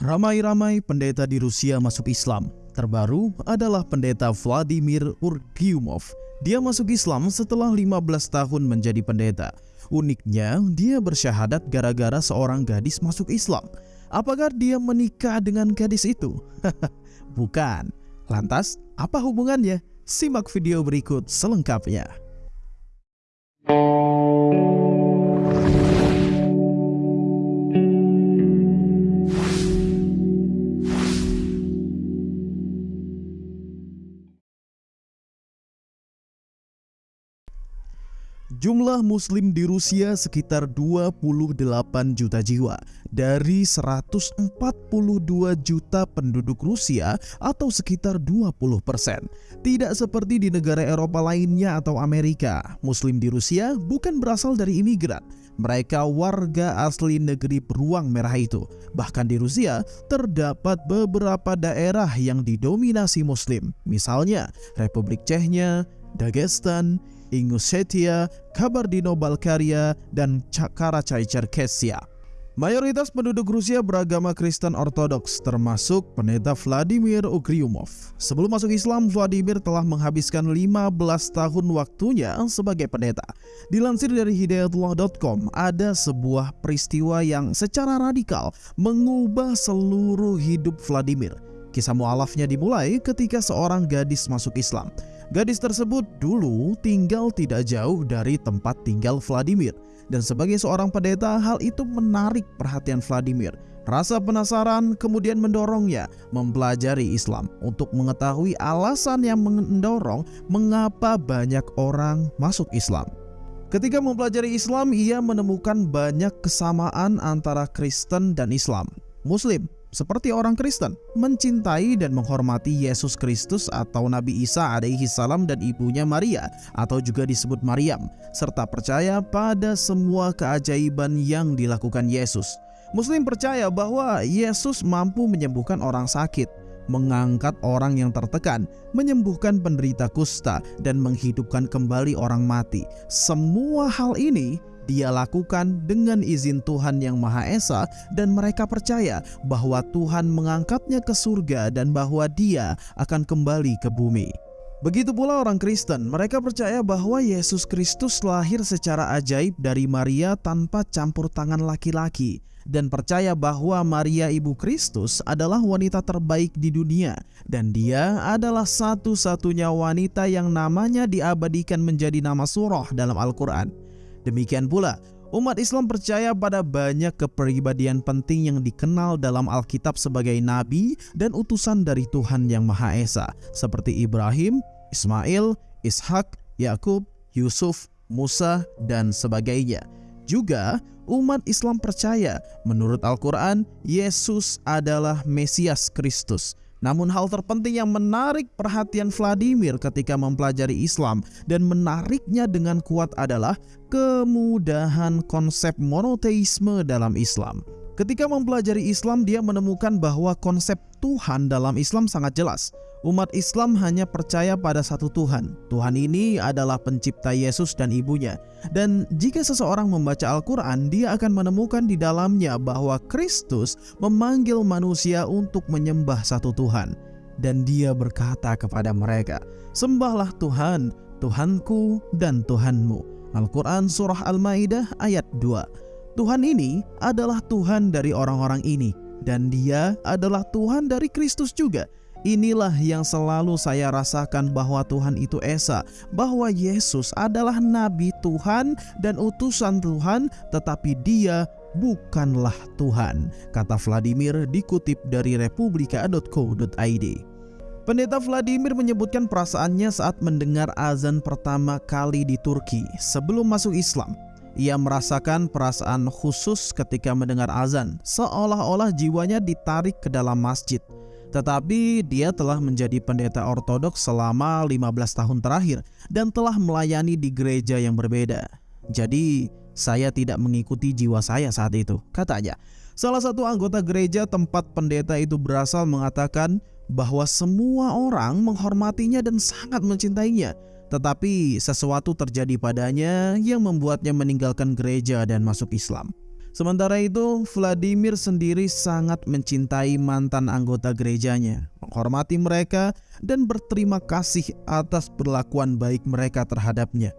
Ramai-ramai pendeta di Rusia masuk Islam. Terbaru adalah pendeta Vladimir Urgyumov. Dia masuk Islam setelah 15 tahun menjadi pendeta. Uniknya, dia bersyahadat gara-gara seorang gadis masuk Islam. Apakah dia menikah dengan gadis itu? Bukan. Lantas, apa hubungannya? Simak video berikut selengkapnya. Jumlah muslim di Rusia sekitar 28 juta jiwa dari 142 juta penduduk Rusia atau sekitar 20 persen. Tidak seperti di negara Eropa lainnya atau Amerika, muslim di Rusia bukan berasal dari imigran. Mereka warga asli negeri beruang merah itu. Bahkan di Rusia terdapat beberapa daerah yang didominasi muslim. Misalnya Republik Chechnya, Dagestan, Ingushetia, Kabardino-Balkaria, dan Karachay-Cherkessia. Mayoritas penduduk Rusia beragama Kristen Ortodoks, termasuk pendeta Vladimir Ugryumov. Sebelum masuk Islam, Vladimir telah menghabiskan 15 tahun waktunya sebagai pendeta. Dilansir dari hidayatullah.com, ada sebuah peristiwa yang secara radikal mengubah seluruh hidup Vladimir. Kisah mualafnya dimulai ketika seorang gadis masuk Islam. Gadis tersebut dulu tinggal tidak jauh dari tempat tinggal Vladimir. Dan sebagai seorang pendeta, hal itu menarik perhatian Vladimir. Rasa penasaran kemudian mendorongnya mempelajari Islam untuk mengetahui alasan yang mendorong mengapa banyak orang masuk Islam. Ketika mempelajari Islam, ia menemukan banyak kesamaan antara Kristen dan Islam. Muslim seperti orang Kristen, mencintai dan menghormati Yesus Kristus atau Nabi Isa alaihi salam dan ibunya Maria atau juga disebut Maryam, serta percaya pada semua keajaiban yang dilakukan Yesus. Muslim percaya bahwa Yesus mampu menyembuhkan orang sakit, mengangkat orang yang tertekan, menyembuhkan penderita kusta, dan menghidupkan kembali orang mati. Semua hal ini dia lakukan dengan izin Tuhan yang Maha Esa dan mereka percaya bahwa Tuhan mengangkatnya ke surga dan bahwa dia akan kembali ke bumi. Begitu pula orang Kristen, mereka percaya bahwa Yesus Kristus lahir secara ajaib dari Maria tanpa campur tangan laki-laki dan percaya bahwa Maria ibu Kristus adalah wanita terbaik di dunia dan dia adalah satu-satunya wanita yang namanya diabadikan menjadi nama surah dalam Al-Quran. Demikian pula, umat Islam percaya pada banyak kepribadian penting yang dikenal dalam Alkitab sebagai nabi dan utusan dari Tuhan Yang Maha Esa, seperti Ibrahim, Ismail, Ishak, Yakub, Yusuf, Musa, dan sebagainya. Juga, umat Islam percaya menurut Al-Quran, Yesus adalah Mesias Kristus, namun hal terpenting yang menarik perhatian Vladimir ketika mempelajari Islam dan menariknya dengan kuat adalah kemudahan konsep monoteisme dalam Islam. Ketika mempelajari Islam, dia menemukan bahwa konsep Tuhan dalam Islam sangat jelas. Umat Islam hanya percaya pada satu Tuhan. Tuhan ini adalah pencipta Yesus dan ibunya. Dan jika seseorang membaca Al-Quran, dia akan menemukan di dalamnya bahwa Kristus memanggil manusia untuk menyembah satu Tuhan. Dan dia berkata kepada mereka, Sembahlah Tuhan, Tuhanku dan Tuhanmu. Al-Quran Surah Al-Ma'idah ayat 2 Tuhan ini adalah Tuhan dari orang-orang ini dan dia adalah Tuhan dari Kristus juga Inilah yang selalu saya rasakan bahwa Tuhan itu Esa, bahwa Yesus adalah nabi Tuhan dan utusan Tuhan, tetapi dia bukanlah Tuhan, kata Vladimir dikutip dari republika.co.id. Pendeta Vladimir menyebutkan perasaannya saat mendengar azan pertama kali di Turki sebelum masuk Islam. Ia merasakan perasaan khusus ketika mendengar azan, seolah-olah jiwanya ditarik ke dalam masjid. Tetapi dia telah menjadi pendeta ortodoks selama 15 tahun terakhir dan telah melayani di gereja yang berbeda. Jadi saya tidak mengikuti jiwa saya saat itu, katanya. Salah satu anggota gereja tempat pendeta itu berasal mengatakan bahwa semua orang menghormatinya dan sangat mencintainya. Tetapi sesuatu terjadi padanya yang membuatnya meninggalkan gereja dan masuk Islam. Sementara itu, Vladimir sendiri sangat mencintai mantan anggota gerejanya, menghormati mereka, dan berterima kasih atas perlakuan baik mereka terhadapnya.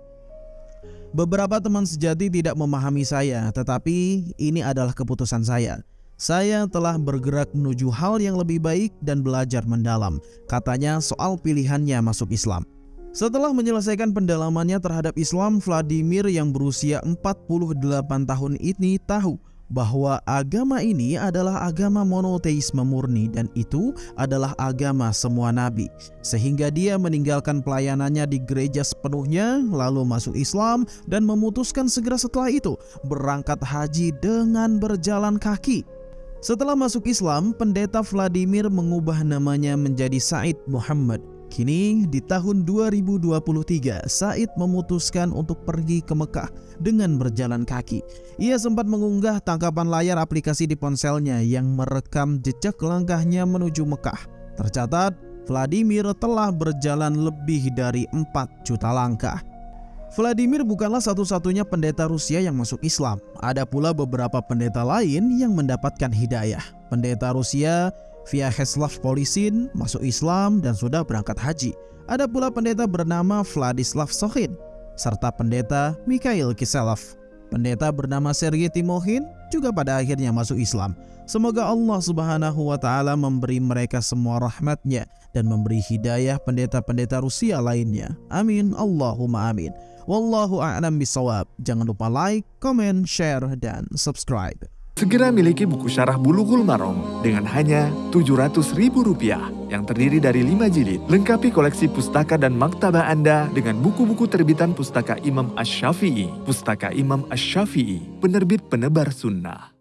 Beberapa teman sejati tidak memahami saya, tetapi ini adalah keputusan saya. Saya telah bergerak menuju hal yang lebih baik dan belajar mendalam, katanya soal pilihannya masuk Islam. Setelah menyelesaikan pendalamannya terhadap Islam, Vladimir yang berusia 48 tahun ini tahu bahwa agama ini adalah agama monoteisme murni dan itu adalah agama semua nabi. Sehingga dia meninggalkan pelayanannya di gereja sepenuhnya lalu masuk Islam dan memutuskan segera setelah itu berangkat haji dengan berjalan kaki. Setelah masuk Islam, pendeta Vladimir mengubah namanya menjadi Said Muhammad Kini di tahun 2023, Said memutuskan untuk pergi ke Mekah dengan berjalan kaki. Ia sempat mengunggah tangkapan layar aplikasi di ponselnya yang merekam jejak langkahnya menuju Mekah. Tercatat, Vladimir telah berjalan lebih dari 4 juta langkah. Vladimir bukanlah satu-satunya pendeta Rusia yang masuk Islam. Ada pula beberapa pendeta lain yang mendapatkan hidayah. Pendeta Rusia Vyacheslav Polisin masuk Islam dan sudah berangkat haji. Ada pula pendeta bernama Vladislav Sohin serta pendeta Mikhail Kiselov. Pendeta bernama Sergei Timohin juga pada akhirnya masuk Islam. Semoga Allah Subhanahu wa taala memberi mereka semua rahmatnya dan memberi hidayah pendeta-pendeta Rusia lainnya. Amin. Allahumma amin. Wallahu a'lam bisawab. Jangan lupa like, comment, share dan subscribe. Segera miliki buku syarah Bulughul Maram dengan hanya Rp700.000 yang terdiri dari 5 jilid. Lengkapi koleksi pustaka dan maktaba Anda dengan buku-buku terbitan Pustaka Imam Ash-Syafi'i. Pustaka Imam Ash-Syafi'i, penerbit penebar sunnah.